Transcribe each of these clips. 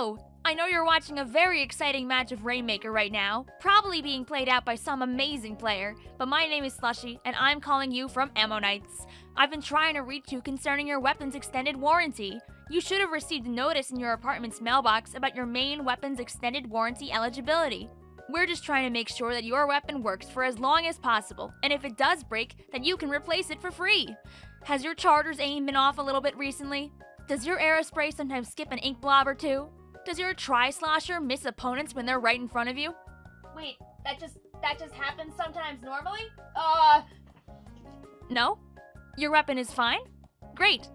Hello! I know you're watching a very exciting match of Rainmaker right now, probably being played out by some amazing player, but my name is Slushy, and I'm calling you from Ammo Knights. I've been trying to reach you concerning your weapon's extended warranty. You should have received a notice in your apartment's mailbox about your main weapon's extended warranty eligibility. We're just trying to make sure that your weapon works for as long as possible, and if it does break, then you can replace it for free. Has your charger's aim been off a little bit recently? Does your aerospray sometimes skip an ink blob or two? Does your tri-slosher miss opponents when they're right in front of you? Wait, that just that just happens sometimes normally? Uh No? Your weapon is fine? Great.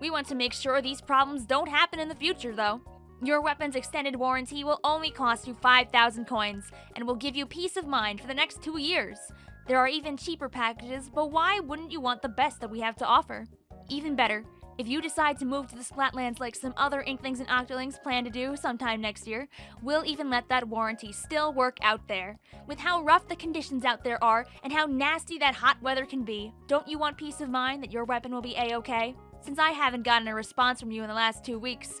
We want to make sure these problems don't happen in the future, though. Your weapon's extended warranty will only cost you 5,000 coins and will give you peace of mind for the next two years. There are even cheaper packages, but why wouldn't you want the best that we have to offer? Even better, if you decide to move to the Splatlands like some other Inklings and Octolings plan to do sometime next year, we'll even let that warranty still work out there. With how rough the conditions out there are and how nasty that hot weather can be, don't you want peace of mind that your weapon will be a-okay? Since I haven't gotten a response from you in the last two weeks,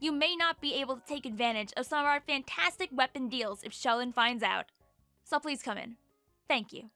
you may not be able to take advantage of some of our fantastic weapon deals if Sheldon finds out. So please come in. Thank you.